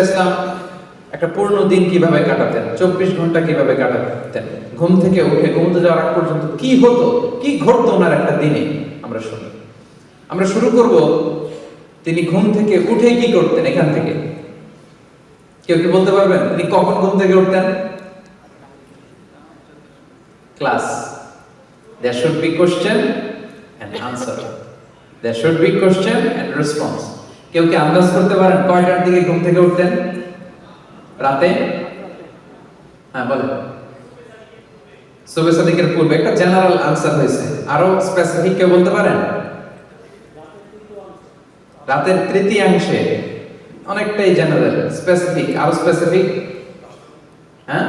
ইসলাম একটা পূর্ণ দিন কীভাবে কাটাতেন, চব্বিশ ঘণ্টা কীভাবে কাটাতেন, ঘুম থেকে উঠে ঘুমতে যাওয়ার পর্যন্ত কি হতো, কি ঘটতো ওনার একটা দিনে, আমরা শুনি। আমরা শুরু করব, তিনি ঘুম থেকে উঠে কি করতেন এখান থেকে? কেউ কি বলতে পারবেন? তিনি কখন ঘুম থেকে উঠতেন? Class. There should be question and answer. There should be question and response. কেউ কি আন্দাজ করতে পারেন? কয়টার দিকে ঘুম থেকে উঠতেন রাতে? হ্যাঁ বলেন। পূর্বে একটা জেনারেল আনসার হয়েছে। আরও স্পেসিফিক কেউ বলতে পারেন? রাতের তৃতীয়াংশে অনেকটাই জেনারেল স্পেসিফিক আরও স্পেসিফিক হ্যাঁ?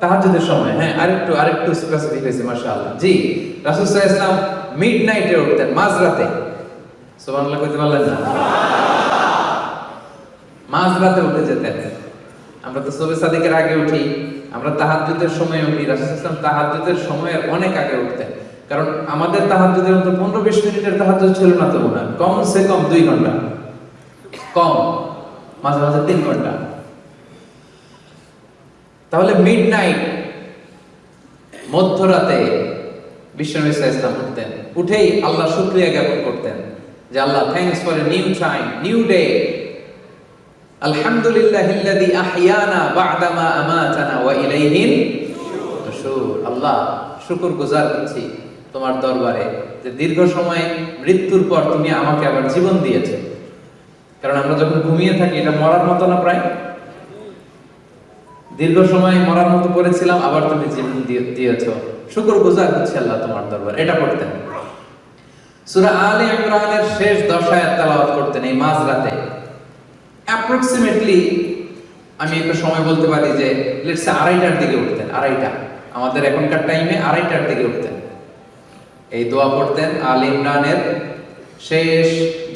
তাহাজ্জুদের সময় হ্যাঁ আরেকটু আরেকটু স্পেসিফিক হয়েছে, মাশাআল্লাহ। জি, রাসূল সাল্লাল্লাহু আলাইহি ওয়াসাল্লাম উঠতেন, মাঝরাতে। না? কারণ আমাদের তাহাজ্জুদের মতো পনেরো বিশ মিনিটের তাহাজ্জুদ ছিল না তো হয় কম সে কম দুই ঘণ্টা। কম, মাঝে মাঝে তিন ঘণ্টা। তাহলে মিড নাইট মধ্যরাতে বিশ্বনবী ইসলাম উঠতেন। উঠেই আল্লাহ শুক্রিয়া জ্ঞাপন করতেন। যে আল্লাহ thanks for a new time new day আলহামদুলিল্লাহ ইল্লাযী আহইয়ানা বা'দা মা আমাতানা ওয়া ইলাইহিন আল্লাহ শুকর গুজার করছি তোমার দরবারে যে দীর্ঘ সময় মৃত্যুর পর তুমি আমাকে আবার জীবন দিয়েছ। কারণ আমরা যখন ঘুমিয়ে থাকি, এটা মরার মতো না প্রায়? দীর্ঘ সময় মরার মতো পড়েছিলাম আবার তুমি জীবন দিয়েছ। শুকর গুজার হচ্ছে আল্লাহ তোমার দরবার। এটা পড়তেন সূরা আলে ইমরানের শেষ দশ তেলাওয়াত করতেন এই মাঝরাতে। অ্যাপ্রক্সিমেটলি আমি একটা সময় বলতে পারি যে লেটস আড়াইটার দিকে উঠতেন, আড়াইটা। আমাদের এখনকার টাইমে আড়াইটার দিকে উঠতেন। এই দোয়া পড়তেন আল ইমরানের শেষ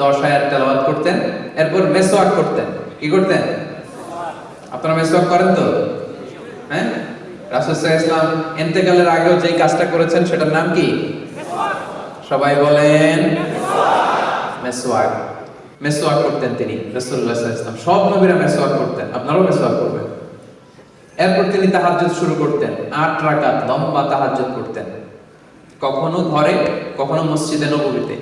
দশ তেলাওয়াত করতেন, এরপর মেসওয়াক করতেন। কি করতেন? আপনারা মেসওয়াক করেন তো? হ্যাঁ? রাসূল ইসলাম ইন্তেকালের আগেও যে কাজটা করেছেন, সেটার নাম কি? সবাই বলেন মেসওয়াক মেসওয়াক করতেন তিনি সাল্লাল্লাহু আলাইহি সব নবীরা মেসওয়াক করতেন। আপনারাও মেসওয়াক করবেন। এরপর তিনি তাহাজ্জুদ শুরু করতেন। আট রাকাত লম্বা তাহাজ্জুদ করতেন। কখনো ঘরে, কখনো মসজিদে নববীতে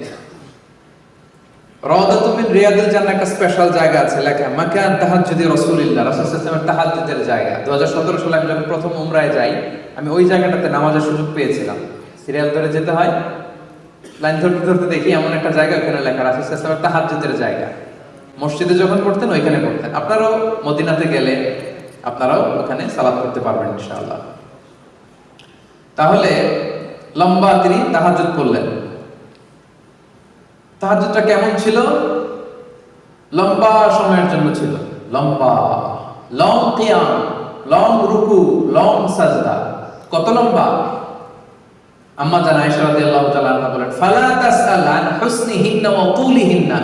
রওদাতু মিন রিয়াদুল জান্নাহ, একটা স্পেশাল জায়গা আছে। লেখা, মাকান তাহাজ্জুদি রাসূলুল্লাহ। রাসূল সাল্লাল্লাহু তাহাজ্জুদের জায়গা। 2017 সালে আমি যখন প্রথম উমরায় যাই, আমি ওই জায়গাটাতে নামাজের সুযোগ পেয়েছিলাম। সিরিয়াল ধরে যেতে হয় লাইন ধরতে ধরতে দেখি এমন একটা জায়গা ওখানে লেখা রাসূল সাল্লাল্লাহু তাহাজ্জুদের জায়গা। মসজিদে যখন পড়তেন, ওইখানে পড়তেন। আপনারাও মদিনাতে গেলে আপনারাও ওখানে সালাত করতে পারবেন, ইনশাআল্লাহ। তাহলে লম্বা তিনি তাহাজ্জুদ করলেন। তাহাজ্জুদটা কেমন ছিল? লম্বা সময়ের জন্য ছিল। লম্বা, লং কিয়াম, লং রুকু, লং সাজদা। কত লম্বা? আম্মা জান আয়েশা রাদিয়াল্লাহু তাআলা আনহা বলেন, ফালা তাসআল আন হুসনিহিন্না ওয়া তুলিহিন্না?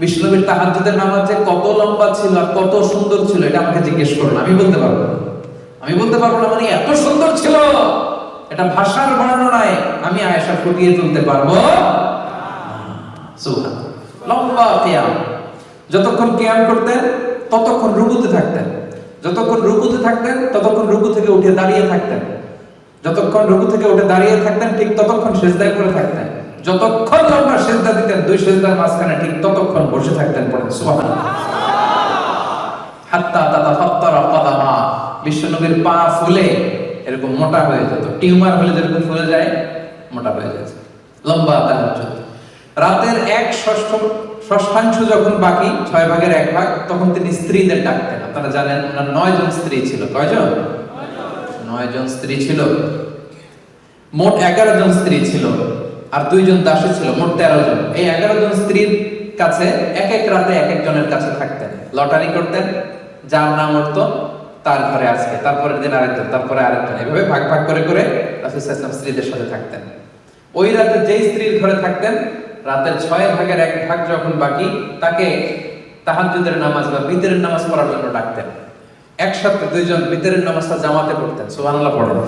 বিষ্ণুবীর তাহাজ্জুদের নামাজ কত লম্বা ছিল আর কত সুন্দর ছিল, এটা আমাকে জিজ্ঞেস করুন আমি বলতে পারব আমি বলতে পারব না মানে এত সুন্দর ছিল, এটা ভাষার বর্ণনায় আমি আয়েশা ফুটিয়ে তুলতে পারব সুবহান লম্বা কিয়াম। যতক্ষণ কিয়াম করতেন, ততক্ষণ রুকুতে থাকতেন। যতক্ষণ রুকুতে থাকতেন, ততক্ষণ রুকু থেকে উঠে দাঁড়িয়ে থাকতেন। যতক্ষণ রুকু থেকে উঠে দাঁড়িয়ে থাকতেন, ঠিক ততক্ষণ সেজদায় করে থাকতেন। যতক্ষণ লম্বা সেজদা দিতেন, দুই সেজদার মাঝখানে ঠিক ততক্ষণ বসে থাকতেন পড়েন। সুবহানাল্লাহ। হাত্তা তাতাফাত্তারা কদামা। বিশ্বনবীর পা ফুলে এরকম মোটা হয়ে যেত। টিউমার হলে যেরকম ফুলে যায়, মোটা হয়ে যেত। লম্বা তাহাজ্জুদ। রাতের এক ষষ্ঠ ষষ্ঠাংশ যখন বাকি, ছয় ভাগের এক ভাগ, তখন তিনি স্ত্রীদের ডাকতেন। আপনারা জানেন, ওনার নয় জন স্ত্রী ছিল। কয়জন? নয় জন স্ত্রী ছিল। মোট এগারো জন স্ত্রী ছিল আর দুইজন দাসী ছিল, মোট তেরো জন। এই এগারো জন স্ত্রীর কাছে এক এক রাতে এক একজনের কাছে থাকতেন। লটারি করতেন, যার নাম উঠতো তার ঘরে আজকে তারপরের দিন আরেকজন তারপরে আরেকজন। এভাবে ভাগ ভাগ করে করে স্ত্রীদের সাথে থাকতেন। ওই রাতে যেই স্ত্রীর ঘরে থাকতেন, রাতের ছয় ভাগের এক ভাগ যখন বাকি, তাকে তাহাজ্জুদের নামাজ বা বিতরের নামাজ পড়ার জন্য ডাকতেন। একসাথে দুইজন বিতরের নামাজটা জামাতে পড়তেন, সুবহানাল্লাহ পড়েন।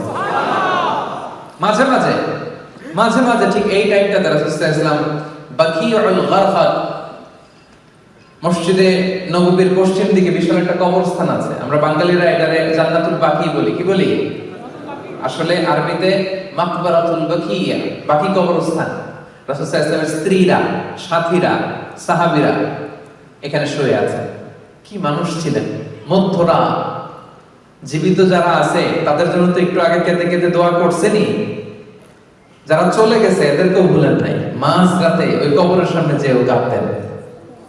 মাঝে মাঝে মাঝে মাঝে ঠিক এই টাইমটাতে রাসূল ইসলাম বাকিউল মসজিদে নববীর পশ্চিম দিকে বিশাল একটা কবরস্থান আছে। আমরা বাঙালিরা এটারে জান্নাতুল বাকি বলি, কি বলি? আসলে আরবিতে মাকবারাতুল বাকিয়া, বাকি কবরস্থান। রাসূল সাল্লাল্লাহু আলাইহি স্ত্রীরা, সাথীরা, সাহাবীরা এখানে শুয়ে আছে। কি মানুষ ছিলেন? মধ্যরা, জীবিত যারা আছে, তাদের জন্য তো একটু আগে কেঁদে কেঁদে দোয়া করছেনি যারা চলে গেছে, এদেরকেও ভুলেন নাই। মাঝ রাতে ওই কবরের সামনে যেও কাঁদতেন।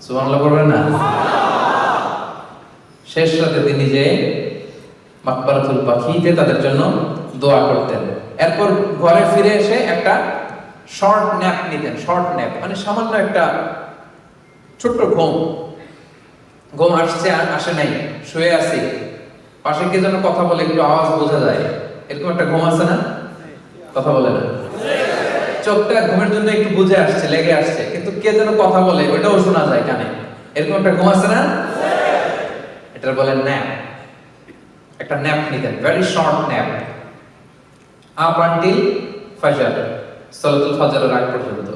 সুবহানাল্লাহ করবেন না? শেষ রাতে তিনি যে মাকবারাতুল পাখিতে তাদের জন্য দোয়া করতেন। এরপর ঘরে ফিরে এসে একটা শর্ট ন্যাপ নিতেন। শর্ট ন্যাপ মানে সামান্য একটা ছোট্ট ঘুম। ঘুম আসছে আসে নাই, শুয়ে আছি। পাশে কে যেন কথা বলে, একটু আওয়াজ বোঝা যায়। এরকম একটা ঘুম আছে না? কথা বলে না। চোখটা ঘুমের জন্য একটু বুঝে আসছে, লেগে আসছে, কিন্তু কে যেন কথা বলে, ওইটাও শোনা যায় কানে। এরকম একটা ঘুম আছে না? এটার বলে ন্যাপ একটা ন্যাপ নিতেন very short nap up until ফাজর সালাতুল ফজরের আগ পর্যন্ত।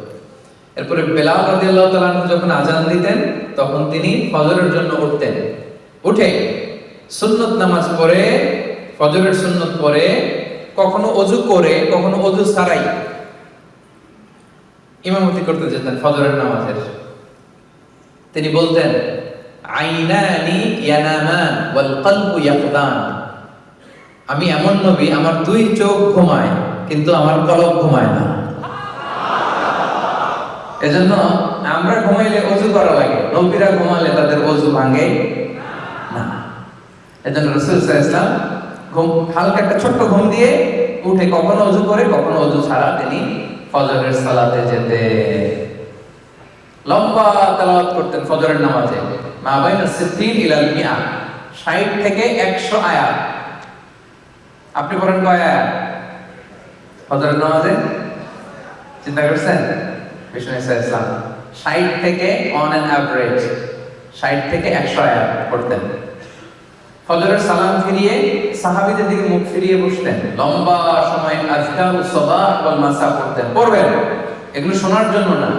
এরপরে বেলাল রাদিয়াল্লাহু তাআলা যখন আজান দিতেন, তখন তিনি ফজরের জন্য উঠতেন। উঠে সুন্নত নামাজ পড়ে, ফজরের সুন্নত পড়ে, কখনো অজু করে, কখনো অজু ছাড়াই ইমামতি করতে যেতেন ফজরের নামাজের। তিনি বলতেন, আইনানি ইয়ানামান ওয়াল কলবু ইয়াকদান। আমি এমন নবী, আমার দুই চোখ ঘুমায়, কিন্তু আমার কলব ঘুমায় না। এজন্য আমরা ঘুমাইলে অজু করা লাগে। নবীরা ঘুমালে তাদের অজু ভাঙে না। এজন্য রসুল ইসলাম ঘুম, হালকা একটা ছোট্ট ঘুম দিয়ে উঠে কখনো অজু করে, কখনো অজু ছাড়া তিনি ফজরের সালাতে যেতে। লম্বা তেলাওয়াত করতেন ফজরের নামাজে। মা বাইনা সিদ্দিন ইলাল মিয়া 60 থেকে 100 আয়াত। আপনি পড়েন কয় আয়াত? ফজরের নামাজে? চিন্তা করছেন? বিষ্ণু ইসলাম 60 থেকে অন অ্যান অ্যাভারেজ 60 থেকে 100 আয়াত পড়তেন। ফজরের সালাম ফিরিয়ে সাহাবীদের দিকে মুখ ফিরিয়ে বসতেন। লম্বা সময় আজকার সবাহ ওয়াল মাসা পড়তেন। পড়বেন। এগুলো শোনার জন্য না।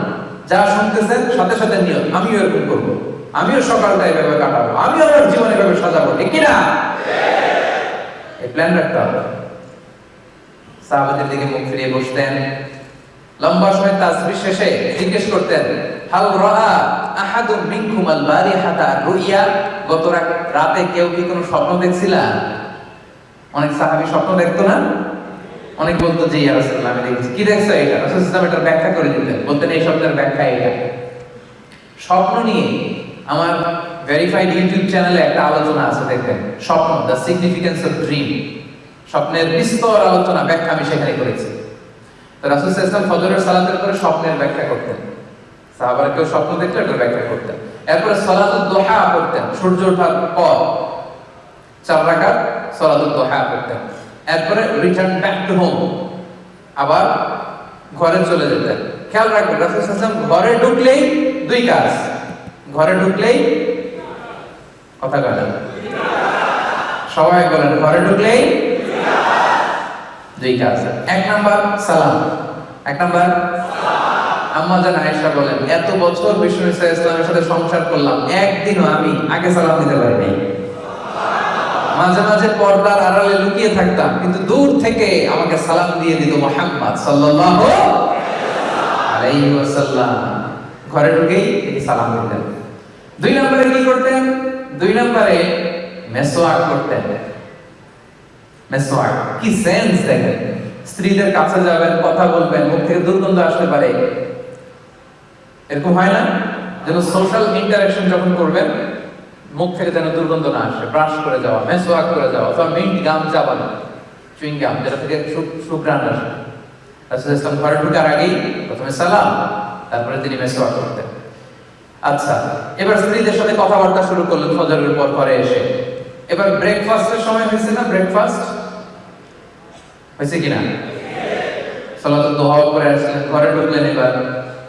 যা শুনতেছেন, সাথে সাথে নিয়ত, আমিও এরকম করব। আমিও সকালটা এভাবে কাটাবো। আমিও আমার জীবন এভাবে সাজাবো। ঠিক কিনা? এই প্ল্যান রাখতে হবে। সাহাবাদের দিকে মুখ ফিরিয়ে বসতেন। লম্বা সময় তাসবিহ শেষে জিজ্ঞেস করতেন, হাল রাআ আহাদুম মিনকুম আল বারিহাতা রুইয়া? গত রাতে কেউ কি কোনো স্বপ্ন দেখছিলা? অনেক সাহাবী স্বপ্ন দেখতো না? অনেক বলতো যে ইয়া রাসূলুল্লাহ, আমি দেখছি। কি দেখছ এটা? রাসূল সাল্লাল্লাহু এটার ব্যাখ্যা করে দিতেন, বলতেন, এই শব্দের ব্যাখ্যা এটা। স্বপ্ন নিয়ে আমার ভেরিফাইড ইউটিউব চ্যানেলে একটা আলোচনা আছে, দেখবেন। স্বপ্ন দ্য সিগনিফিকেন্স অফ ড্রিম স্বপ্নের বিস্তর আলোচনা, ব্যাখ্যা আমি সেখানে করেছি। রাসূল ওয়াসাল্লাম ফজরের সালাতের পরে স্বপ্নের ব্যাখ্যা করতেন। সাহাবারা কেউ স্বপ্ন দেখলে এটার ব্যাখ্যা করতেন। এরপরে সালাতুদ দোহা পড়তেন, সূর্য ওঠার পর। চার রাকাত সালাতুদ দোহা পড়তেন। এরপরে রিটার্ন ব্যাক টু হোম আবার ঘরে চলে যেতেন। খেয়াল রাখবেন, রাসূল সাল্লাল্লাহু ঘরে ঢুকলেই দুই কাজ। ঘরে ঢুকলেই কথা বলেন সবাই বলেন, ঘরে ঢুকলেই দুই কাজ এক নাম্বার, সালাম। এক নাম্বার, আম্মা জান আয়েশা বলেন, এত বছর বিষ্ণু ইসা ইসলামের সাথে সংসার করলাম, একদিনও আমি আগে সালাম দিতে পারিনি। মাঝে মাঝে পর্দার আড়ালে লুকিয়ে থাকতাম, কিন্তু দূর থেকে আমাকে সালাম দিয়ে দিত মোহাম্মদ সাল্লাল্লাহু আলাইহি ওয়াসাল্লাম। ঘরে ঢুকেই তিনি সালাম দিতেন। দুই নম্বরে কি করতেন? দুই নম্বরে মেসোয়াক করতেন। মেসোয়াক কি সেন্স দেখেন স্ত্রীদের কাছে যাবেন কথা বলবেন, মুখ থেকে দুর্গন্ধ আসতে পারে। এরকম হয় না? যেন সোশ্যাল ইন্টারাকশন যখন করবেন, মুখ থেকে যেন দুর্গন্ধ না আসে। ব্রাশ করে যাওয়া মেসোয়াক করে যাওয়া, অথবা মিন্ট গাম চাবানো চুইং গাম যেটা থেকে সু- সুঘ্রাণ আসে। রাসূল ইসলাম ঘরে ঢোকার আগেই প্রথমে সালাম, তারপরে তিনি মেসোয়াক করতেন। আচ্ছা এবার স্ত্রীদের সাথে কথাবার্তা শুরু করলেন, ফজরের পর ঘরে এসে। এবার ব্রেকফাস্টের সময় হয়েছে না ব্রেকফাস্ট হয়েছে কিনা? সালাতুল দোহা করে আসলেন ঘরে ঢুকলেন এবার,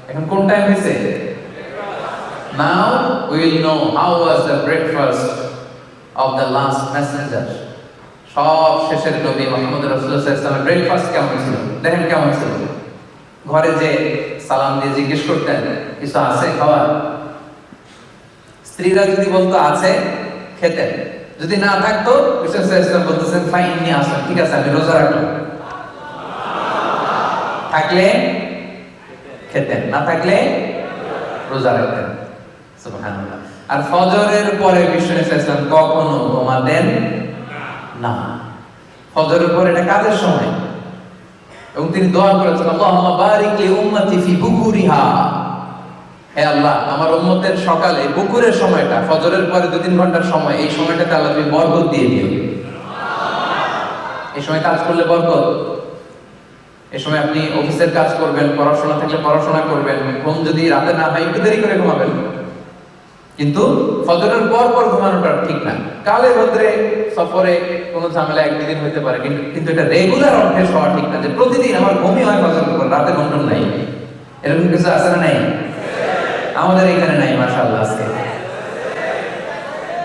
এখন কোন টাইম হয়েছে? Now will know how was the breakfast of the last messenger সব শেষের নবী মোহাম্মদ ওয়াসাল্লামের ব্রেকফাস্ট কেমন ছিল? দেখেন কেমন ছিল। ঘরে যে সালাম দিয়ে জিজ্ঞেস করতেন, কিছু আছে খাবার স্ত্রীরা যদি বলতো, আছে, খেতেন। যদি না থাকতো বলতেছেন, ফাইন, নিয়ে আসেন ঠিক আছে, আমি রোজা রাখলাম থাকলে খেতেন, না থাকলে রোজা রাখতেন। আর ফজরের পরে বিষ্ণু ইসলাম কখনো ঘুমাতেন না। ফজরের পরে এটা কাজের সময়। এবং তিনি দোয়া করেছেন, আল্লাহুম্মা বারিক উম্মতি ফি বুকুরিহা। হে আল্লাহ, আমার উম্মতের সকালে বুকুরের সময়টা, ফজরের পরে দু তিন ঘণ্টার সময়, এই সময়টাতে আল্লাহ তুমি বরকত দিয়ে দিও। এই সময় কাজ করলে বরকত। এই সময় আপনি অফিসের কাজ করবেন, পড়াশোনা থাকলে পড়াশোনা করবেন, ঘুম যদি রাতে না হয়, একটু দেরি করে ঘুমাবেন। কিন্তু ফজরের পর পর ঘুমানোটা ঠিক না। কালে রোদ্রে সফরে কোনো ঝামেলা একদিন হইতে পারে, কিন্তু এটা রেগুলার অভ্যেস হওয়া ঠিক না যে প্রতিদিন আমার ঘুমই হয় ফজরের রাতে ঘুম টুম নাই। এরকম কিছু আছে না নাই? আমাদের এখানে নাই, মাশাআল্লাহ, আজকে।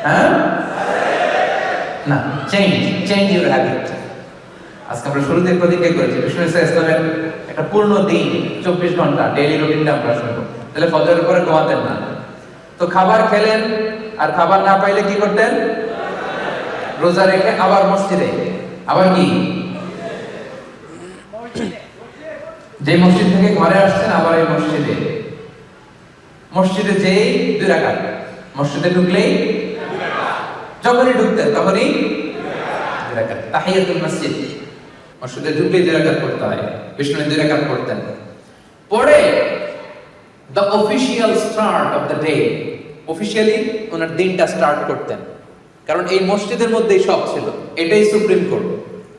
হ্যাঁ? না চেঞ্জ চেঞ্জ ইউর হ্যাবিট আজকে আমরা শুরুতে প্রতিজ্ঞা করেছি। বিষ্ণু ইসলামের একটা পূর্ণ দিন, চব্বিশ ঘণ্টা ডেইলি রুটিনটা আমরা শুনব তাহলে ফজরের পরে ঘুমাতেন না। তো খাবার খেলেন, আর খাবার না পাইলে কি করতেন? রোজা রেখে আবার মসজিদে। আবার কি? যে মসজিদ থেকে ঘরে আসছেন, আবার এই মসজিদে। মসজিদে যেই দুই রাকাত, মসজিদে ঢুকলেই যখনই ঢুকতেন তখনই মসজিদ। মসজিদে দুই বিষ্ণু দুই পরে the official start of the day officially ওনার দিনটা স্টার্ট করতেন। কারণ এই মসজিদের মধ্যেই সব ছিল, এটাই সুপ্রিম কোর্ট।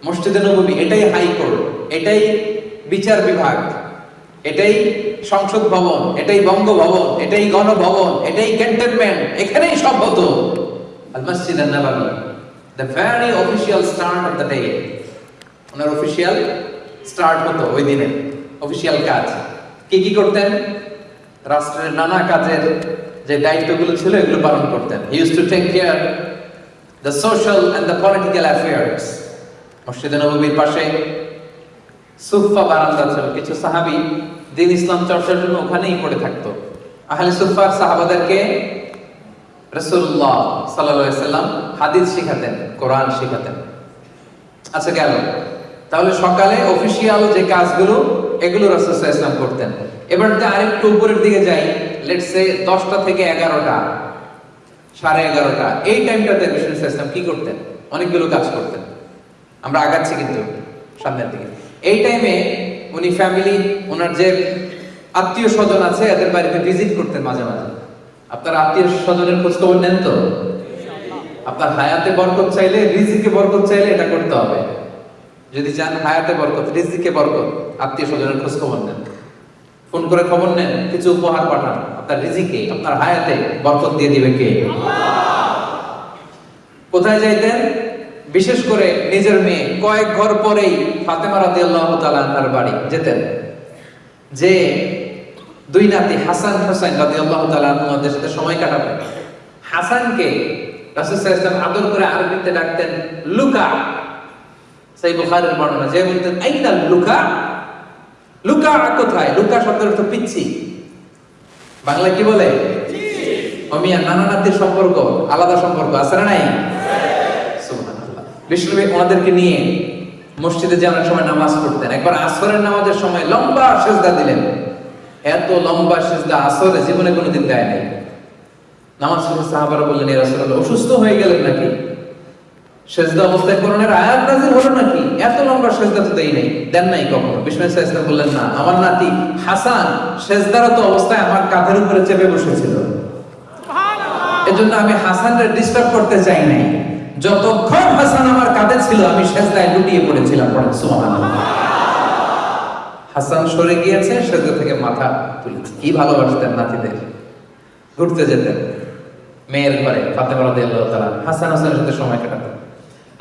মসজিদে নবী এটাই হাই কোর্ট, এটাই বিচার বিভাগ। এটাই সংসদ ভবন, এটাই বঙ্গভবন, এটাই গণভবন, এটাই ক্যান্টনমেন্ট, এখানেই সব হতো। দ্য অফিসিয়াল স্টার্ট ওনার অফিসিয়াল স্টার্ট হতো ওই দিনে অফিসিয়াল কাজ। কি করতেন? রাষ্ট্রের নানা কাজের যে দায়িত্বগুলো ছিল, এগুলো পালন করতেন। Use to care the social and the political পাশে সুফা বারান্দা ছিল কিছু সাহাবি দিন ইসলাম চর্চার জন্য ওখানেই পড়ে থাকতো। আহলে সুফার সাহাবাদেরকে রসুল্লাহ সাল্লাম হাদিস শিখাতেন, কোরআন শিখাতেন। আচ্ছা গেল। তাহলে সকালে অফিসিয়াল যে কাজগুলো, এগুলো রাসূলুল্লাহ ইসলাম করতেন। এবার যদি আরেকটু উপরের দিকে যাই লেটস দশটা থেকে এগারোটা, সাড়ে এগারোটা, এই টাইমটাতে রাসূলুল্লাহ ইসলাম কি করতেন? অনেকগুলো কাজ করতেন। আমরা আগাচ্ছি কিন্তু সামনের দিকে। এই টাইমে উনি ফ্যামিলি ওনার যে আত্মীয় স্বজন আছে, এদের বাড়িতে ভিজিট করতেন মাঝে মাঝে আপনার আত্মীয় স্বজনের খোঁজ খবর নেন তো? আপনার হায়াতে বরকত চাইলে রিজিকে বরকত চাইলে এটা করতে হবে। যদি চান হায়াতে বরকত, রিজিকে বরকত আত্মীয় স্বজনের খোঁজ খবর নেন। ফোন করে খবর নেন, কিছু উপহার পাঠান। আপনার রিজিকে, আপনার হায়াতে বরকত দিয়ে দিবে কে? কোথায় যাইতেন? বিশেষ করে নিজের মেয়ে। কয়েক ঘর পরেই ফাতেমা রাদিয়াল্লাহু তাআলা তার বাড়ি যেতেন। যে দুই নাতি হাসান হোসেন রাদিয়াল্লাহু তাআলা আমাদের সাথে সময় কাটাবেন। হাসানকে আলাইহি ওয়াসাল্লাম আদর করে আরবিতে ডাকতেন, লুকা। সেই বুখারীর বর্ণনা, যে বলতেন আইনা লুকা? লুকা কোথায়? লুকা শব্দের অর্থ পিচ্ছি। বাংলা কি বলে? অমিয়া, নানা নাতির সম্পর্ক, আলাদা সম্পর্ক, আছে না নাই? বিষ্ণুবী ওনাদেরকে নিয়ে মসজিদে যে অনেক সময় নামাজ পড়তেন। একবার আসরের নামাজের সময় লম্বা সেজদা দিলেন। এত লম্বা সেজদা আসরে জীবনে কোনোদিন দেয় নাই। নামাজ শেষে সাহাবারা বললেন রাসূলুল্লাহ অসুস্থ হয়ে গেলেন নাকি? সেজদা অবস্থায় কোরআনের আয়াত নাযিল হলো নাকি? এত লম্বা সেজদা তো দেই নাই দেন নাই কখনো? বিষ্ণু ইসলাম বললেন না আমার নাতি হাসান সেজদারত অবস্থায় আমার কাঁধের উপরে চেপে বসেছিল। এজন্য আমি হাসানকে ডিস্টার্ব করতে চাই নাই। যতক্ষণ হাসান আমার কাঁধে ছিল, আমি সেজদায় লুটিয়ে পড়েছিলাম সুবহানাল্লাহ। হাসান সরে গিয়েছে, সেজদা থেকে মাথা তুলেছে কি ভালোবাসতেন নাতিদের? ঘুরতে যেতেন। মেয়ের ঘরে, ফাতেমা রাদিয়াল্লাহু তাআলা হাসান হাসানের সাথে সময় কাটাতেন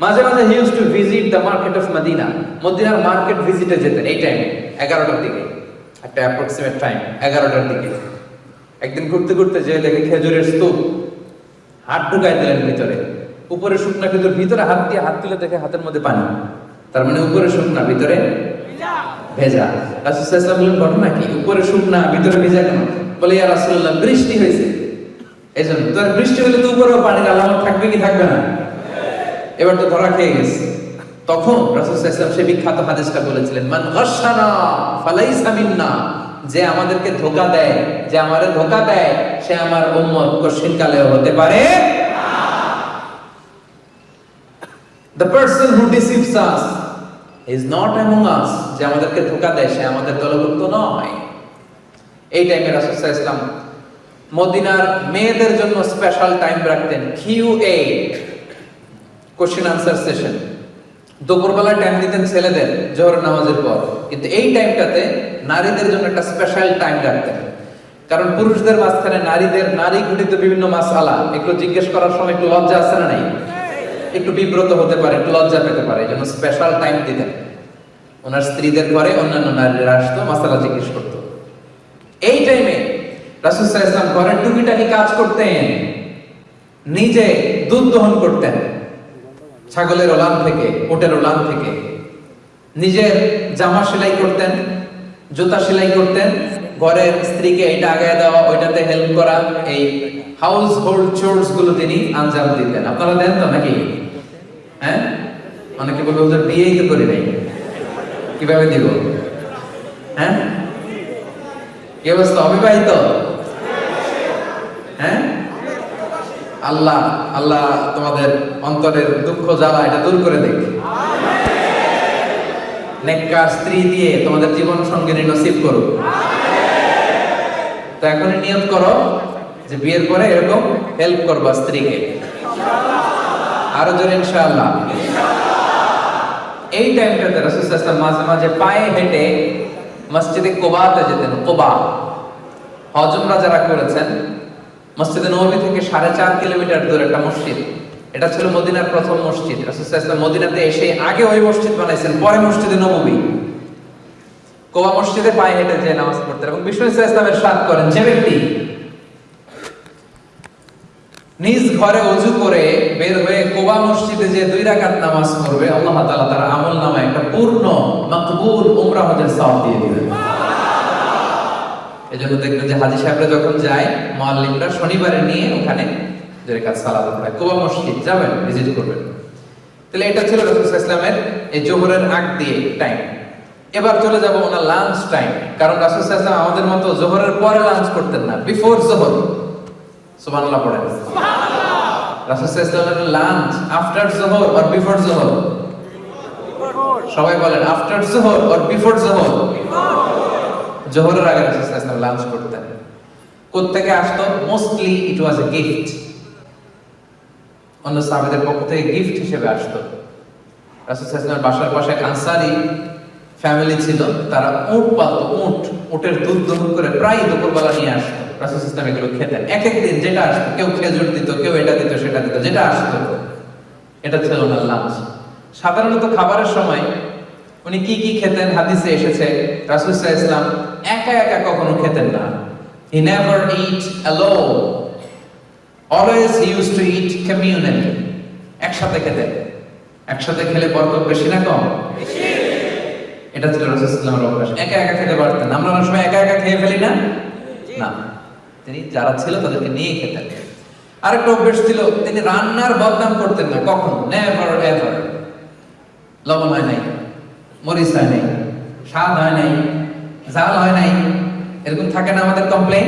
মাঝে মাঝে he use to visit the market of Medina মদিনার মার্কেট ভিজিটে যেতেন, এই টাইমে এগারোটার দিকে। একটা অ্যাপ্রক্সিমেট টাইম এগারোটার দিকে। একদিন ঘুরতে ঘুরতে যে দেখে খেজুরের স্তূপ। হাত ঢুকাই দিলেন ভিতরে। উপরে শুকনা খেজুর ভিতরে হাত দিয়ে হাত তুলে দেখে হাতের মধ্যে পানি। তার মানে উপরে শুকনা, ভিতরে ভেজা। রাসূলুল্লাহ বললেন ঘটনা কি? উপরে শুকনা, ভিতরে ভেজা কেন? বলে, ইয়া রাসূলুল্লাহ, বৃষ্টি হয়েছে। এই জন্য তোর বৃষ্টি হলে তো উপরেও পানির আলামত থাকবে কি থাকবে না? এবার তো ধরা খেয়ে গেছে। তখন ওয়াসাল্লাম সেই বিখ্যাত হাদিসটা বলেছিলেন, মান গাশশানা ফালাইসা মিন্না। যে আমাদেরকে ধোকা দেয়, যে আমারে ধোকা দেয়, সে আমার উম্মত কঠিন কালেও হতে পারে The person who deceives us is not among us. যে আমাদেরকে ধোকা দেয়, সে আমাদের দলভুক্ত নয়। এই টাইমে রাসূল মদিনার মেয়েদের জন্য স্পেশাল টাইম রাখতেন। Q A question answer session দুপুরবেলা টাইম দিতেন ছেলেদের, জোহর নামাজের পর। কিন্তু এই টাইমটাতে নারীদের জন্য একটা স্পেশাল টাইম রাখতেন। কারণ পুরুষদের মাঝখানে নারীদের, নারী ঘটিত বিভিন্ন মাসালা, একটু জিজ্ঞেস করার সময় একটু লজ্জা আছে না নাই? একটু বিব্রত হতে পারে, একটু লজ্জা পেতে পারে, এই জন্য স্পেশাল টাইম দিতেন। ওনার স্ত্রীদের ঘরে অন্যান্য নারীরা আসতো, মাসালা জিজ্ঞেস করতো। এই টাইমে ওয়াসাল্লাম ঘরের টুকিটাকি কাজ করতেন, নিজে দুধ দহন করতেন, ছাগলের ওলান থেকে, ওটের ওলান থেকে। নিজের জামা সেলাই করতেন, জুতা সেলাই করতেন, ঘরের স্ত্রীকে এটা আগায় দেওয়া, ওইটাতে হেল্প করা, এই হাউস হোল্ড চোর্সগুলো তিনি আঞ্জাম দিতেন। আপনারা দেন তো নাকি? হ্যাঁ? অনেকে বলবে, ওদের বিয়েই তো করি নাই। কীভাবে দিব? হ্যাঁ? কি অবস্থা? অবিবাহিত? হ্যাঁ? আল্লাহ আল্লাহ তোমাদের অন্তরের দুঃখ, জ্বালা এটা দূর করে দেখ নেককার স্ত্রী দিয়ে তোমাদের জীবন সঙ্গিনী নসিব করো তো এখনই নিয়ত করো যে বিয়ের পরে এরকম হেল্প করবা স্ত্রীকে। আরও জোরে ইনশাআল্লাহ। এই টাইমটাতে রাসূল সাল্লাল্লাহু মাঝে মাঝে পায়ে হেঁটে মসজিদে কোবাতে যেতেন, কোবা। হজ উমরা যারা করেছেন, মসজিদে নবী থেকে সাড়ে চার কিলোমিটার দূরে একটা মসজিদ। এটা ছিল মদিনার প্রথম মসজিদ। রাসূল সাল্লাল্লাহু মদিনাতে এসে আগে ওই মসজিদ বানাইছেন, পরে মসজিদে নববী কোবা মসজিদে পায়ে হেঁটে যে নামাজ পড়তেন এবং বিষ্ণু ইসলামের সাথ করেন, যে ব্যক্তি নিজ ঘরে অজু করে বের হয়ে কোবা মসজিদে যে দুই রাকাত নামাজ পড়বে, আল্লাহ তাআলা তার আমল নামায় একটা পূর্ণ, মাকবুল উমরা হজের সওয়াব দিয়ে দিবেন। এজন্য দেখবেন যে হাজী সাহেবরা যখন যায়, মুআল্লিমরা শনিবারে নিয়ে ওখানে দুই রাকাত সালাত পড়ায় কোবা মসজিদ, যাবেন, ভিজিট করবেন। তাহলে এটা ছিল রাসূল ওয়াসাল্লামের এই জোহরের আগ দিয়ে টাইম এবার চলে যাব ওনার লাঞ্চ টাইম কারণ রাসূল সাল্লাল্লাহু আমাদের মতো জোহরের পরে লাঞ্চ করতেন না বিফোর জোহর। সুবহানাল্লাহ পড়েন লাঞ্চ আফটার জোহর অর বিফোর জোহর সবাই বলেন আফটার জোহর অর বিফোর জোহর জোহরের আগে রাসূল লাঞ্চ করতেন। কোত্থেকে আসতো? Mostly it was a gift অন্য সাহাবাদের পক্ষ থেকে গিফট হিসেবে আসতো। রাসূল বাসার পাশে আনসারী ফ্যামিলি ছিল, তারা উট পালতো, উট, উটের দুধ দহন করে প্রায় দুপুরবেলা নিয়ে আসতো। রাসূল ইসলাম এগুলো খেতেন এক এক দিন যেটা আসতো কেউ খেজুর দিত, কেউ এটা দিত, সেটা দিত, যেটা আসতো। এটা ছিল ওনার লাঞ্চ সাধারণত খাবারের সময় উনি কি কি খেতেন হাদিসে এসেছে, রাসূল ইসলাম একা একা কখনো খেতেন না। He never eat alone always use to eat communally একসাথে খেতেন। একসাথে খেলে বরকত বেশি না কম? এটা ছিল রাসূলুল্লাহর অভ্যাস। একা একা খেতে পারতেন আমরা অনেক সময় একা একা খেয়ে ফেলি না? না। তিনি যারা ছিল তাদেরকে নিয়ে খেতেন আরেকটা অভ্যাস ছিল, তিনি রান্নার বদনাম করতেন না, কখন নেভার এভার লবণ হয় নাই, মরিচ হয় নাই, স্বাদ হয় নাই জাল হয় নাই, এরকম থাকে না আমাদের কমপ্লেন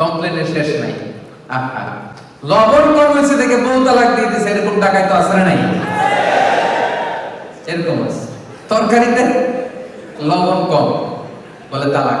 কমপ্লেনের শেষ নাই। আহা, লবণ কম হয়েছে দেখে বউ তালাক দিয়ে দিছে, এরকম টাকায় তো আসলে নাই? এরকম আছে। তরকারিতে লবণ কম, বলে তালাক।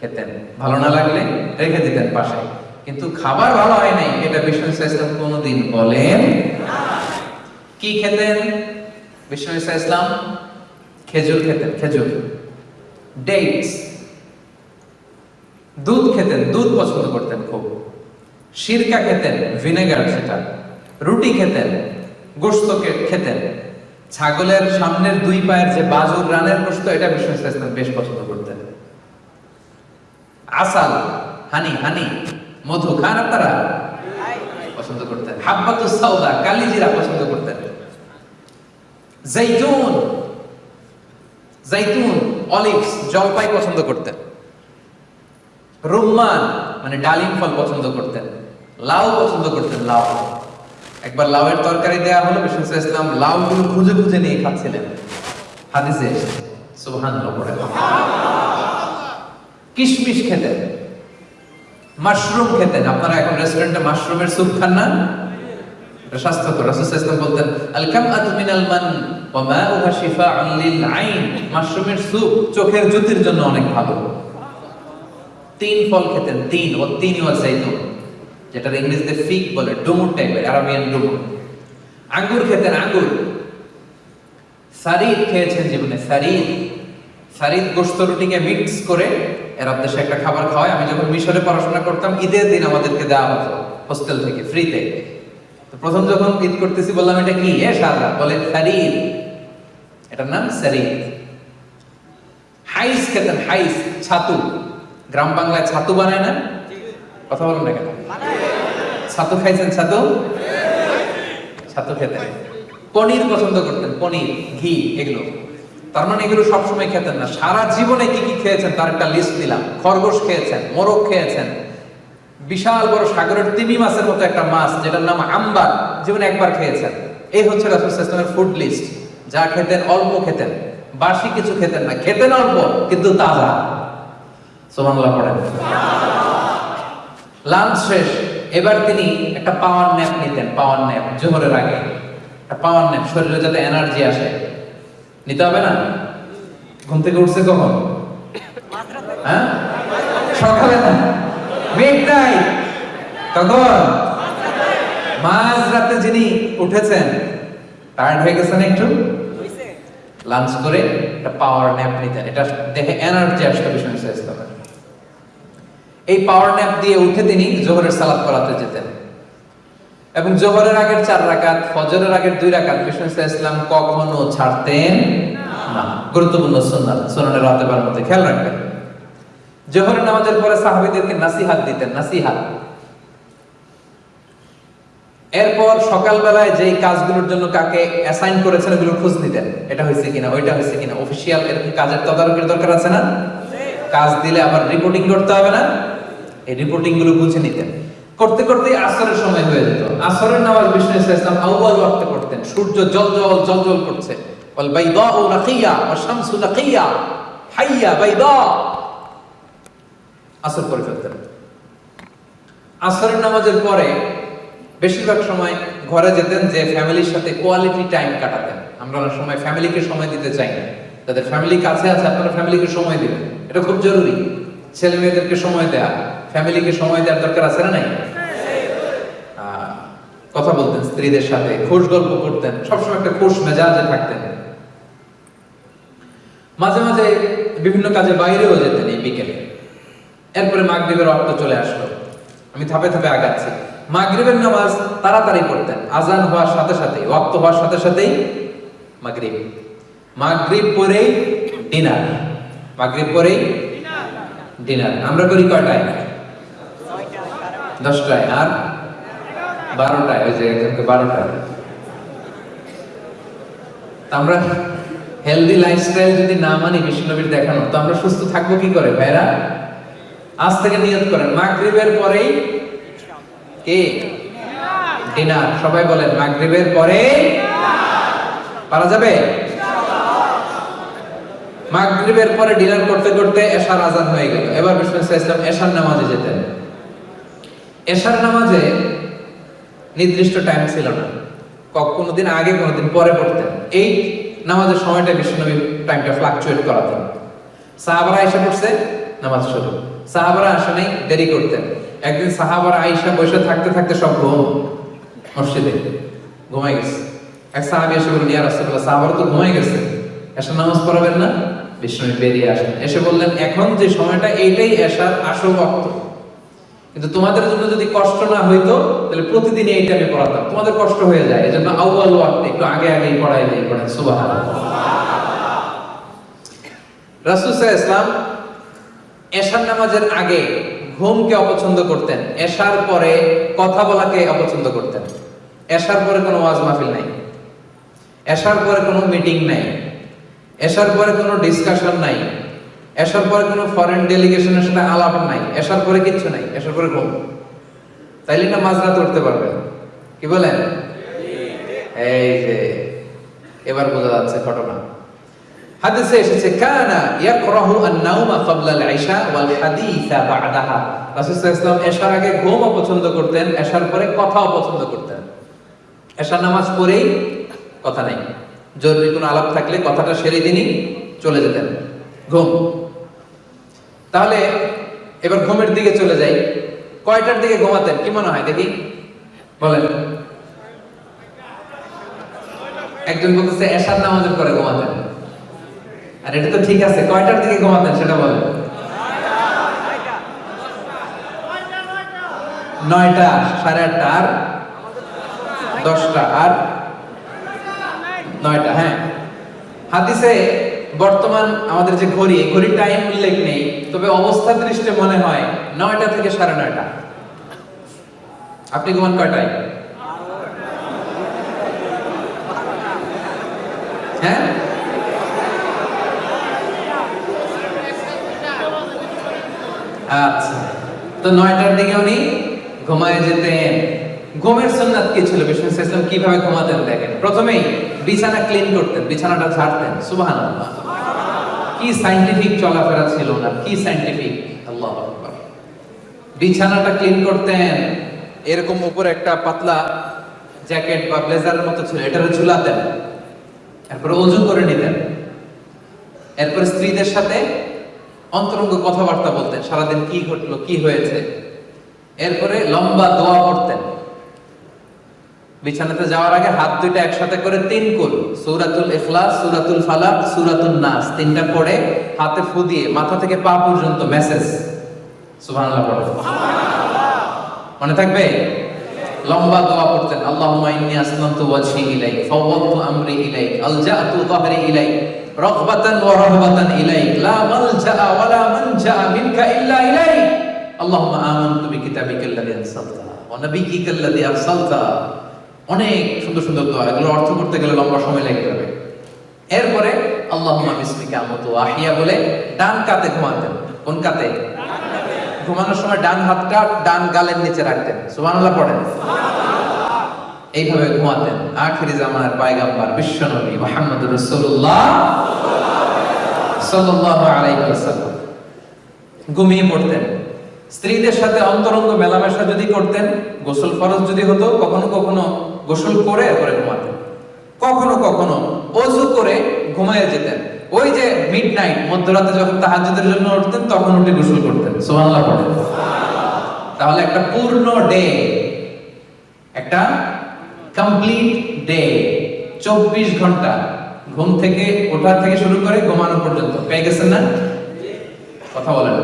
খেতেন। ভালো না লাগলে রেখে দিতেন পাশে কিন্তু খাবার ভালো হয় নাই, এটা বিষ্ণু ইসলাম কোনোদিন বলেন কি খেতেন? বিষ্ণু ইসলাম খেজুর খেতেন, খেজুর। ডেটস দুধ খেতেন, দুধ পছন্দ করতেন খুব। সিরকা খেতেন, ভিনেগার সেটা। রুটি খেতেন, গোস্ত খেতেন। ছাগলের সামনের দুই পায়ের যে বাজুর রানের গোস্ত, এটা বিষ্ণু ইসলাম বেশ পছন্দ আসাল, হানি হানি, মধু খান আপনারা? পছন্দ করতেন। হাব্বাতু সাউদা কালিজিরা পছন্দ করতেন। জৈতুন জৈতুন, অলিভস, জলপাই পছন্দ করতেন। রুম্মান মানে ডালিম ফল পছন্দ করতেন। লাউ পছন্দ করতেন, লাউ। একবার লাউয়ের তরকারি দেয়া হলো, বিষ্ণু ইসলাম লাউ গুলো খুঁজে খুঁজে নিয়ে খাচ্ছিলেন। হাদিসে সুবহান পড়ে। কিশমিশ খেতেন। মাশরুম খেতেন। আপনারা এখন রেস্টুরেন্টে মাশরুমের স্যুপ খান না? স্বাস্থ্যকর। রাসূল বলতেন, আল কামআতু মিনাল মান ওয়া মাউহা শিফাউন লিল আইন। মাশরুমের স্যুপ চোখের জ্যোতির জন্য অনেক ভালো। তিন ফল খেতেন, তিন, ও তিন ওয়া জাইতুন যেটা ইংরেজিতে ফিগ বলে ডুমুর টাইপের আরাবিয়ান ডুমুর। আঙ্গুর খেতেন, আঙ্গুর। সারিদ খেয়েছেন জীবনে, সারিদ। সারিদ গোস্ত রুটিকে মিক্স করে এরা দেশে একটা খাবার খাওয়ায়, আমি যখন মিশরে পড়াশোনা করতাম, ঈদের দিন আমাদেরকে দেওয়া হতো, হোস্টেল থেকে, ফ্রিতে। তো প্রথম যখন ঈদ করতেছি, বললাম, এটা কি? এ, সাদা। বলে সারিদ এটার নাম সারিদ। হাইস খেতেন, হাইস, ছাতু। গ্রাম বাংলায় ছাতু বানায় না? কথা বলেন না কেন? ছাতু খাইছেন, ছাতু? ছাতু খেতেন। পনির পছন্দ করতেন, পনির, ঘি, এগুলো। তার মানে এগুলো সবসময় খেতেন না। সারা জীবনে কি কি খেয়েছেন তার একটা লিস্ট দিলাম। খরগোশ খেয়েছেন, মোরগ খেয়েছেন। বিশাল বড় সাগরের তিমি মাছের মতো একটা মাছ, যেটার নাম আম্বার, জীবনে একবার খেয়েছেন। এই হচ্ছে রাসুল ইসলামের ফুড লিস্ট যা খেতেন অল্প খেতেন, বাসি কিছু খেতেন না। খেতেন অল্প, কিন্তু তাজা। সোমানুল্লাহ পড়েন। লাঞ্চ শেষ। এবার তিনি একটা পাওয়ার ন্যাপ নিতেন পাওয়ার ন্যাপ জোহরের আগে। পাওয়ার ন্যাপ শরীরে যাতে এনার্জি আসে। নিতে হবে না? ঘুম থেকে উঠছে কখন? হ্যাঁ? সকালে না? মিড নাইট কখন মাঝ রাতে যিনি উঠেছেন টায়ার্ড হয়ে গেছেন একটু? লাঞ্চ করে একটা পাওয়ার ন্যাপ নিতেন। এটা দেখে এনার্জি আসতো ইসলামের এই পাওয়ার ন্যাপ দিয়ে উঠে তিনি জোহরের সালাত করাতে যেতেন। এবং জোহরের আগের চার রাকাত, ফজরের আগের দুই রাকাত বিষ্ণু ইসলাম, কখনো ছাড়তেন না। গুরুত্বপূর্ণ সুন্নাত মধ্যে খেয়াল রাখবেন। জোহরের নামাজের পরে সাহাবীদেরকে দিতেন এরপর সকালবেলায় যেই কাজগুলোর জন্য কাকে অ্যাসাইন করেছেন ওগুলোর খোঁজ নিতেন। এটা হয়েছে কিনা, ওইটা হয়েছে কিনা অফিসিয়াল এরকম কাজের তদারকির দরকার আছে না? কাজ দিলে আবার রিপোর্টিং করতে হবে না? এই রিপোর্টিংগুলো বুঝে নিতেন। করতে করতে আসরের সময় হয়ে যেত। আসরের নামাজ বিষ্ণু ইসলাম আউয়াল ওয়াক্তে পড়তেন। সূর্য জল জল করছে। বল বাইদা ও নাকিয়া ও শামসু হাইয়া বাইদা। আসর করে ফেলতেন। আসরের নামাজের পরে বেশিরভাগ সময় ঘরে যেতেন যে ফ্যামিলির সাথে কোয়ালিটি টাইম কাটাতেন। আমরা অনেক সময় ফ্যামিলিকে সময় দিতে চাই না। তাদের ফ্যামিলি কাছে আছে, আপনারা ফ্যামিলিকে সময় দিবেন। এটা খুব জরুরি। ছেলে মেয়েদেরকে সময় দেয়া। ফ্যামিলিকে সময় দেওয়ার দরকার আছে না নাই? কথা বলতেন স্ত্রীদের সাথে, খোশ গল্প করতেন, সবসময় একটা খোশ মেজাজে থাকতেন। মাঝে মাঝে বিভিন্ন কাজে বাইরেও যেতেন এই বিকেলে। এরপরে মাগরিবের রক্ত চলে আসলো। আমি ধাপে ধাপে আগাচ্ছি। মাগরিবের নামাজ তাড়াতাড়ি পড়তেন। আজান হওয়ার সাথে সাথে ওয়াক্ত হওয়ার সাথে সাথেই মাগরিব। মাগরিব পরেই ডিনার। মাগরিব পরেই ডিনার। আমরা করি কয়টায়? দশটায় আর বারোটায়, ওই যে একজনকে বারোটায়। আমরা হেলদি লাইফস্টাইল যদি না মানি, বিষ্ণুনবীর দেখানো, তো আমরা সুস্থ থাকব কি করে, ভাইরা? আজ থেকে নিয়ত করেন, মাগরিবের পরেই কে? ডিনার। সবাই বলেন, মাগরিবের পরে পারা যাবে? মাগরিবের পরে ডিনার করতে করতে এশার আজান হয়ে গেল। এবার বিষ্ণু ইসলাম এশার নামাজে যেতেন। এশার নামাজে নির্দিষ্ট টাইম ছিল না। কোনোদিন আগে, কোনোদিন পরে পড়তেন। এই নামাজের সময়টা বিষ্ণুনবী টাইমটা ফ্লাকচুয়েট করাতেন সাহাবারা এসে পড়ছে, নামাজ শুরু। সাহাবারা আসে নাই দেরি করতেন। একদিন সাহাবারা আইসা বসে থাকতে থাকতে সব ঘুম, মসজিদে ঘুমাই গেছে। এক সাহাবি এসে বললেন ইয়া রাসূলুল্লাহ, সাহাবারা তো ঘুমাই গেছে। এসে নামাজ পড়াবেন না? বিষ্ণু বেরিয়ে আসেন এসে বললেন, এখন যে সময়টা, এইটাই এসার আসল ওয়াক্ত কিন্তু তোমাদের জন্য যদি কষ্ট না হইতো, তাহলে প্রতিদিন এই টাইমে পড়াতাম। তোমাদের কষ্ট হয়ে যায়, এজন্য আউয়াল ওয়াক্তে একটু আগে আগেই পড়াই দেই পড়েন, সুবহানাল্লাহ। রাসূল সাল্লাল্লাহু ইসলাম এশার নামাজের আগে ঘুমকে অপছন্দ করতেন। এশার পরে কথা বলাকে অপছন্দ করতেন। এশার পরে কোনো ওয়াজ মাহফিল নাই। এশার পরে কোনো মিটিং নাই। এশার পরে কোনো ডিসকাশন নাই। এশার পরে কোনো ফরেন ডেলিগেশনের সাথে আলাপ নাই এশার পরে কিচ্ছু নাই এশার পরে ঘুম। তাইলে না মাঝরাত উঠতে পারবে? কি বলেন? এই যে, এবার বোঝা যাচ্ছে ঘটনা। হাদিসে এসেছে, কানা ইয়াকরাহু আন-নাওমা ক্বাবলা আল-ইশা ওয়াল হাদিসা বা'দাহা। রাসূল সাল্লাল্লাহু আলাইহি আগে ঘুম পছন্দ করতেন এশার পরে কথাও পছন্দ করতেন। এশার নামাজ পড়েই কথা নাই। জরুরি কোনো আলাপ থাকলে কথাটা সেরে দিনই চলে যেতেন। ঘুম। তাহলে এবার ঘুমের দিকে চলে যাই। কয়টার দিকে ঘুমাতেন? কি মনে হয়? দেখি। বলেন। একজন বলতেছে, এশার নামাজের পরে ঘুমাতেন। আর এটা তো ঠিক আছে, কয়টার দিকে ঘুমাতেন সেটা বলেন। নয়টা, সাড়ে আটটা আর দশটা আর নয়টা হ্যাঁ। হাদিসে বর্তমান আমাদের যে ঘড়ি ঘড়ির টাইম উল্লেখ নেই, তবে অবস্থা দৃষ্টে মনে হয় নয়টা থেকে সাড়ে নয়টা। আপনি ঘুমান কয়টায়? হ্যাঁ? আচ্ছা। তো নয়টার দিকে উনি ঘুমায় যেতেন। ঘুমের সুন্নাত কি ছিল? বিষ্ণু ইসলাম কীভাবে ঘুমাতেন দেখেন? প্রথমেই বিছানা ক্লিন করতেন, বিছানাটা ঝাড়তেন। সুবহানাল্লাহ। কি সাইন্টিফিক চলাফেরা ছিল না কি সাইন্টিফিক? আল্লাহ বিছানাটা ক্লিন করতেন, এরকম উপরে একটা পাতলা জ্যাকেট বা ব্লেজারের মতো ছিল, এটারে ঝুলাতেন। এরপরে অজু করে নিতেন। এরপরে স্ত্রীদের সাথে অন্তরঙ্গ কথাবার্তা বলতেন, সারাদিন কি ঘটলো, কি হয়েছে। এরপরে লম্বা দোয়া পড়তেন। বিছানাতে যাওয়ার আগে হাত দুইটা একসাথে করে তিন কুল। সূরাতুল ইখলাস সূরাতুল ফালাক সূরাতুল নাস। তিনটা পড়ে হাতে ফু দিয়ে মাথা থেকে পা পর্যন্ত মেসেজ সুবহানাল্লাহ পড়ে। মনে থাকবে? লম্বা দোয়া পড়তেন আল্লাহুম্মা ইন্নী আসলামতু ওয়াজহি ইলাইক ফাওয়াদতু আমরি ইলাইক আলজাতু যাহরি ইলাইক রাগবাতান ওয়া রাহবাতান ইলাইক লা মালজা ওয়া লা মানজা মিনকা ইল্লা ইলাইক। আল্লাহুম্মা আমানতু বিকিতাবিকাল্লাযী ওয়া নাবিয়্যিকাল্লাযী আরসালতা। অনেক সুন্দর সুন্দর দোয়া। এগুলো অর্থ করতে গেলে লম্বা সময় লেগে যাবে এরপরে আল্লাহ আহিয়া বলে ডান কাতে ঘুমাতেন কোন কাতে ঘুমানোর সময় ডান হাতটা ডান গালের নিচে রাখতেন। সুবহানাল্লাহ পড়েন। এইভাবে ঘুমাতেন আখিরি জামানার পায়গাম্বার বিশ্বনবী আলাইহি ওয়াসাল্লাম। ঘুমিয়ে পড়তেন। স্ত্রীদের সাথে অন্তরঙ্গ মেলামেশা যদি করতেন, গোসল ফরজ যদি হতো, কখনো কখনো গোসল করে পরে ঘুমাতেন। কখনো কখনো অজু করে ঘুমায় যেতেন। ওই যে মিড নাইট মধ্যরাতে যখন তাহাজ্জুদের জন্য উঠতেন, তখন উঠে গোসল করতেন। সুবহানাল্লাহ পড়ে তাহলে একটা পূর্ণ ডে একটা কমপ্লিট ডে চব্বিশ ঘণ্টা ঘুম থেকে, ওঠার থেকে শুরু করে ঘুমানো পর্যন্ত। পেয়ে গেছেন না? কথা বলেন।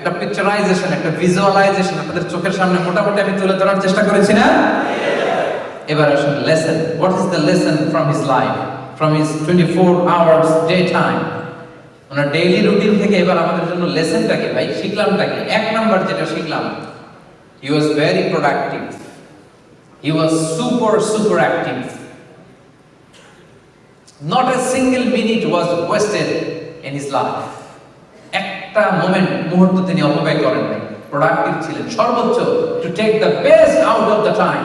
একটা পিকচারাইজেশন একটা ভিজুয়ালাইজেশন আপনাদের চোখের সামনে মোটামুটি আমি তুলে ধরার চেষ্টা করেছি না? এবার আসুন lesson what is the lesson from his life from his twenty four hours day time owner daily routine থেকে এবার আমাদের জন্য লেসনটা ভাই শিখলামটা কি এক নাম্বার যেটা শিখলাম he was very productive he was super super active not a single minute was wasted in his life একটা মোমেন্ট মুহূর্ত তিনি অপব্যয় করেন নাই। প্রোডাক্টিভ ছিলেন। সর্বোচ্চ to take the best out of the time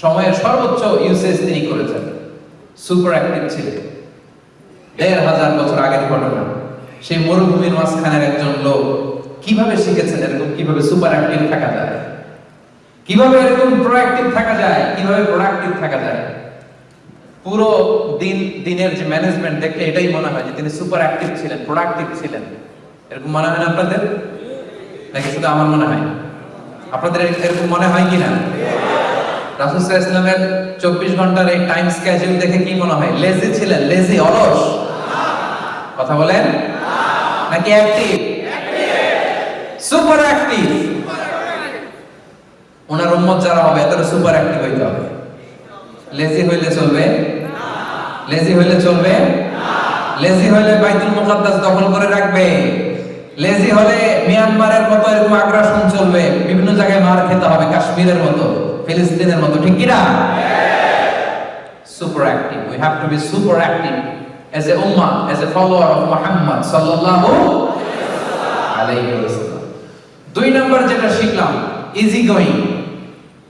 সময়ের সর্বোচ্চ ইউসেজ তিনি করেছেন। সুপার অ্যাক্টিভ ছিলেন। দেড় হাজার বছর আগের ঘটনা। সেই মরুভূমির মাঝখানের একজন লোক কীভাবে শিখেছেন এরকম কীভাবে সুপার অ্যাক্টিভ থাকা যায়? কীভাবে এরকম প্রোঅ্যাক্টিভ থাকা যায়? কীভাবে প্রোডাক্টিভ থাকা যায়? পুরো দিন, দিনের যে ম্যানেজমেন্ট দেখলে এটাই মনে হয় যে তিনি সুপার অ্যাক্টিভ ছিলেন প্রোডাক্টিভ ছিলেন। এরকম মনে হয় না আপনাদের? নাকি শুধু আমার মনে হয়? আপনাদের এরকম মনে হয় কি না? রাসুল ইসলামের চব্বিশ ঘণ্টার এই টাইম স্কেজুল দেখে কি মনে হয়? লেজি ছিলেন লেজি অলস। কথা বলেন? নাকি অ্যাক্টিভ সুপার অ্যাক্টিভ ওনার উম্মত যারা হবে এতটা সুপার অ্যাক্টিভ হইতে হবে। লেজি হইলে চলবে? লেজি হইলে চলবে? লেজি হইলে বাইতুল মুকাদ্দাস দখল করে রাখবে। লেজি হলে মিয়ানমারের মতো এরকম আগ্রাসন চলবে, বিভিন্ন জায়গায় মার খেতে হবে, কাশ্মীরের মতো, ফিলিস্তিনের মতো, ঠিক কি না super active we have to be super active as a ummah, as a follower of muhammad sallallahu alayhi wasallam দুই নম্বর যেটা শিখলাম easy going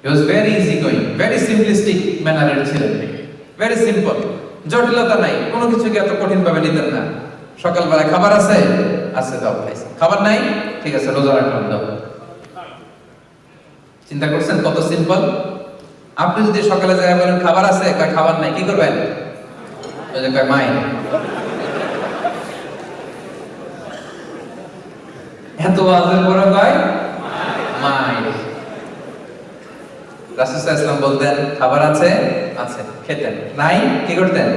he was very easy going very simplistic ম্যানারের ছিলেন ভেরি সিম্পল জটিলতা নাই, কোনো কিছুকে এত কঠিন ভাবে নিতেন না। সকালবেলা খাবার আছে? আছে, দাও, খাইছে। খাবার নাই? ঠিক আছে, রোজা রাখলাম, দাও। চিন্তা করছেন? কত সিম্পল আপনি যদি সকালে যায় বলেন, খাবার আছে? কয়, খাবার নাই। কি করবেন? কয়, মাই। এত আজের পরে কয়, মাই। রাসূল ইসলাম বলতেন, খাবার আছে? আছে। খেতেন। নাই? কি করতেন?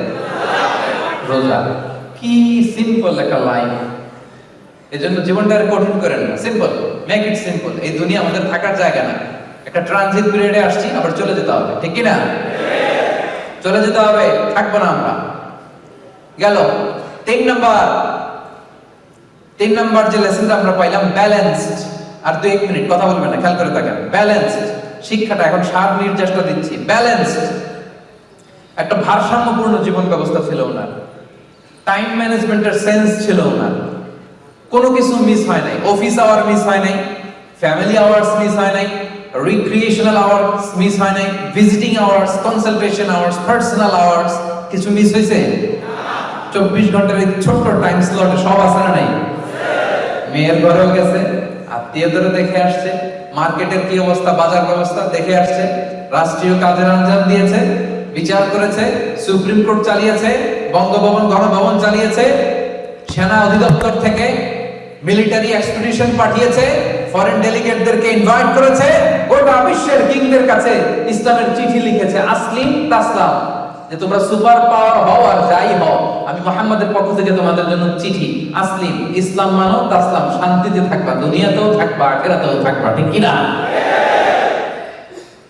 রোজা। কি সিম্পল একটা লাইন জন্য জীবনটা আর কঠিন করেন না। সিম্পল মেক ইট সিম্পল এই দুনিয়া আমাদের থাকার জায়গা না। একটা ট্রানজিট পিরিয়ডে আসছি, আবার চলে যেতে হবে। ঠিক কি না চলে যেতে হবে, থাকব না আমরা। গেল। তিন নাম্বার। তিন নাম্বার যে লেসনটা আমরা পাইলাম ব্যালেন্সড আর দুই এক মিনিট, কথা বলবেন না, খেয়াল করে থাকেন। ব্যালেন্সড শিক্ষাটা এখন সার নির্দেশটা দিচ্ছি। ব্যালেন্সড একটা ভারসাম্যপূর্ণ জীবন ব্যবস্থা ছিল ওনার। টাইম ম্যানেজমেন্টের সেন্স ছিল ওনার। কোনো কিছু মিস হয় নাই। অফিস আওয়ার মিস হয় নাই। ফ্যামিলি আওয়ার্স মিস হয় নাই। রিক্রিয়েশনাল আওয়ার্স মিস হয় নাই। Visiting hours consultation hours personal hours কিছু মিস হয়েছে? চব্বিশ ঘণ্টার এই ছোট্ট টাইম স্লটে সব আছে না নাই? মেয়ের ঘরেও গেছে আত্মীয় ধরে দেখে আসছে, মার্কেটের কি অবস্থা, বাজার ব্যবস্থা দেখে আসছে, রাষ্ট্রীয় কাজের আঞ্জাম দিয়েছে, বিচার করেছে, সুপ্রিম কোর্ট চালিয়েছে বঙ্গভবন, গণভবন চালিয়েছে, সেনা অধিদপ্তর থেকে মিলিটারি এক্সপিডিশন পাঠিয়েছে ফরেন ডেলিগেটদেরকে ইনভাইট করেছে, গোটা বিশ্বের কিংদের কাছে ইসলামের চিঠি লিখেছে, আসলিম তাসলাম। যে তোমরা সুপার পাওয়ার হও আর যাই হও, আমি মোহাম্মদের পক্ষ থেকে তোমাদের জন্য চিঠি, আসলিম, ইসলাম মানো, তাসলাম, শান্তিতে থাকবা, দুনিয়াতেও থাকবা, আখেরাতেও থাকবা, ঠিক কি না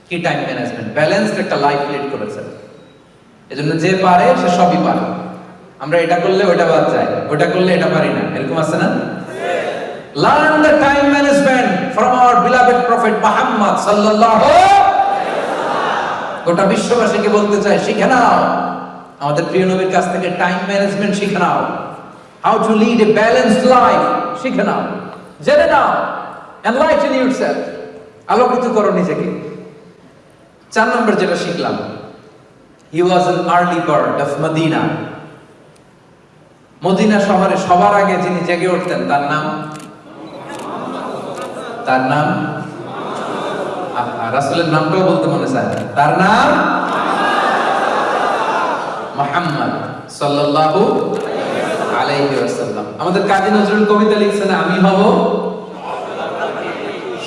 কি টাইম ম্যানেজমেন্ট ব্যালেন্সড একটা লাইফ লিড করেছে এজন্য যে পারে সে সবই পারে। আমরা এটা করলে ওটা বাদ যায় ওটা করলে এটা পারি না। এরকম আছে না? Learn the time management from our beloved prophet Muhammad সাল্লাল্লাহু গোটা বিশ্ববাসীকে বলতে চাই, শিখে নাও। আমাদের প্রিয় নবীর কাছ থেকে টাইম ম্যানেজমেন্ট শিখে নাও। How to lead a balanced life শিখে নাও। জেনে নাও। এনলাইটেন ইউরসেলফ আলোকিত করো নিজেকে। চার নম্বর যেটা শিখলাম he was an early bird of Medina Medina শহরে সবার আগে যিনি জেগে উঠতেন, তার নাম? তার নাম? রাসুলের নামটাও বলতে মনে চায়। তার নাম? মোহাম্মদ সাল্লাল্লাহু আলাইহি ওয়াসাল্লাম। আমাদের কাজী নজরুল কবিতা লিখছেন, আমি হব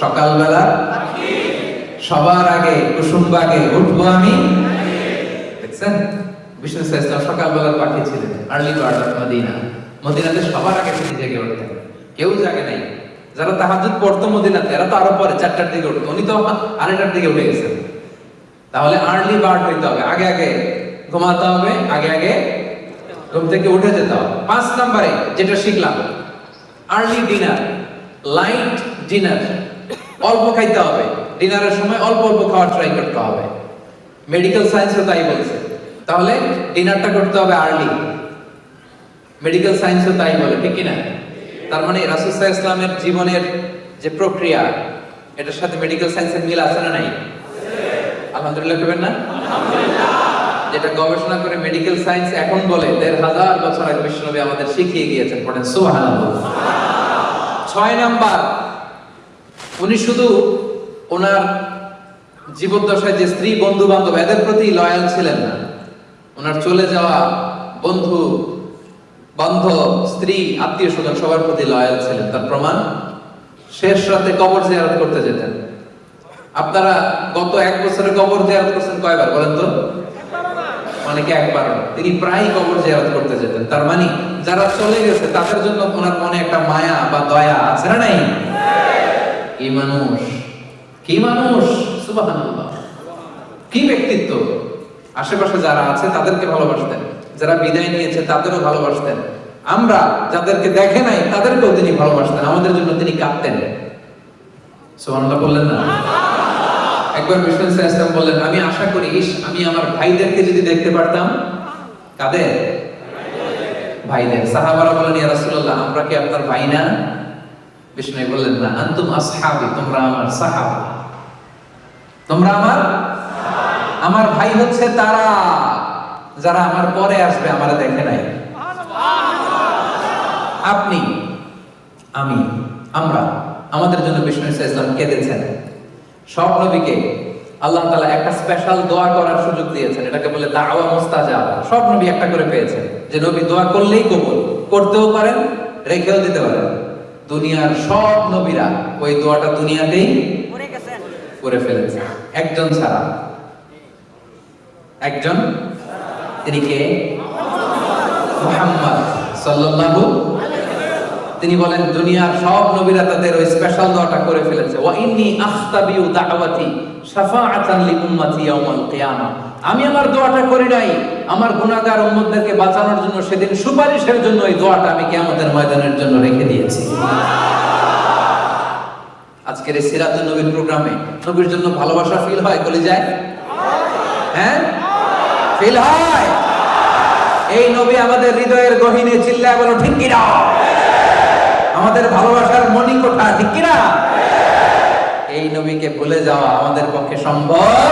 সকালবেলা সবার আগে কুসুম বাগে উঠবো আমি। দেখছেন? বিষ্ণু ইসলাম সকালবেলার পাখি ছিলেন আর্লি বার্ড মদিনা। মদিনাতে সবার আগে তিনি জেগে উঠতেন কেউ জাগে নাই। যারা তাহাজুদ পড়তো মদিনাতে, এরা তো আরও পরে চারটার দিকে উঠতো। উনি তো আড়াইটার দিকে উঠে গেছেন। তাহলে আর্লি বার্ড হইতে হবে। আগে আগে ঘুমাতে হবে, আগে আগে ঘুম থেকে উঠে যেতে হবে। পাঁচ নম্বরে যেটা শিখলাম, আর্লি ডিনার, লাইট ডিনার। অল্প খাইতে হবে। ডিনারের সময় অল্প অল্প খাওয়ার ট্রাই করতে হবে। মেডিকেল সায়েন্সও তাই বলছে। তাহলে ডিনারটা করতে হবে আর্লি মেডিকেল সায়েন্সও তাই বলে, ঠিক কি না তার মানে রাসুসাহ ইসলামের জীবনের যে প্রক্রিয়া, এটার সাথে মেডিকেল সায়েন্সের মিল আছে না নাই? আলহামদুলিল্লাহ করবেন না? যেটা গবেষণা করে মেডিকেল সায়েন্স এখন বলে, দেড় হাজার বছর আগে বিশ্বনবী আমাদের শিখিয়ে গিয়েছেন পড়েন সুবহানাল্লাহ। ছয় নাম্বার, উনি শুধু ওনার জীবদ্দশায় যে স্ত্রী বন্ধু বান্ধব এদের প্রতি লয়াল ছিলেন না। ওনার চলে যাওয়া বন্ধু, বান্ধব, স্ত্রী, আত্মীয় স্বজন সবার প্রতি লয়াল ছিলেন। তার প্রমাণ, শেষ রাতে কবর জিয়ারত করতে যেতেন। আপনারা গত এক বছরে কবর জিয়ারত করছেন কয়বার বলেন তো? অনেকে একবার তিনি প্রায় কবর জিয়ারত করতে যেতেন। তার মানে যারা চলে গেছে, তাদের জন্য ওনার মনে একটা মায়া বা দয়া আছে না নাই? কি মানুষ? কি মানুষ? সুবহানাল্লাহ। কি ব্যক্তিত্ব? আশেপাশে যারা আছে, তাদেরকে ভালোবাসতেন। যারা বিদায় নিয়েছে, তাদেরও ভালোবাসতেন। আমরা যাদেরকে দেখে নাই, তাদেরকেও তিনি ভালোবাসতেন। আমাদের জন্য তিনি কাঁদতেন। সুবহানাল্লাহ বললেন না? একবার বিষ্ণু ইসলাম বললেন, আমি আশা করি আমি আমার ভাইদেরকে যদি দেখতে পারতাম। কাদের ভাইদের সাহাবারা বলেন, ইয়া রাসূলুল্লাহ, আমরা কি আপনার ভাই না? বিষ্ণু বললেন, না, আনতুম আসহাবি, তোমরা আমার সাহাবা। তোমরা আমার আমার ভাই হচ্ছে তারা যারা আমার পরে আসবে আমারে দেখে নাই। আপনি আমি আমরা আমাদের জন্য বিষ্ণু ইসলাম কেঁদেছেন সব নবীকে আল্লাহ তালা একটা স্পেশাল দোয়া করার সুযোগ দিয়েছেন। এটাকে বলে দাওয়া মুস্তাজাব। সব নবী একটা করে পেয়েছেন। যে নবী দোয়া করলেই কবুল করতেও পারেন রেখেও দিতে পারেন। দুনিয়ার সব নবীরা ওই দোয়াটা দুনিয়াতেই করে ফেলেছে। একজন ছাড়া। একজন, তিনি কে? মুহাম্মদ সাল্লাল্লাহু তিনি বলেন, দুনিয়ার সব নবীরা তাদের ওই স্পেশাল দোয়াটা করে ফেলেছে। ওয়া ইন্নী আখতাবিউ দাওয়াতি শাফাআতান লি উম্মতি ইয়াউমাল কিয়ামা। আমি আমার দোয়াটা করি নাই। আমার গুনাহগার উম্মতদেরকে বাঁচানোর জন্য সেদিন সুপারিশের জন্য এই দোয়াটা আমি কিয়ামতের ময়দানের জন্য রেখে দিয়েছি। আজকের এই সিরাতুল নবীর প্রোগ্রামে নবীর জন্য ভালোবাসা ফিল হয় বলে যায় হ্যাঁ? ফিল হয়। এই নবী আমাদের হৃদয়ের গহীনে চিল্লায় বলো, ঠিক কিনা আমাদের ভালোবাসার মনি কোঠা ঠিক কিনা এই নবীকে ভুলে যাওয়া আমাদের পক্ষে সম্ভব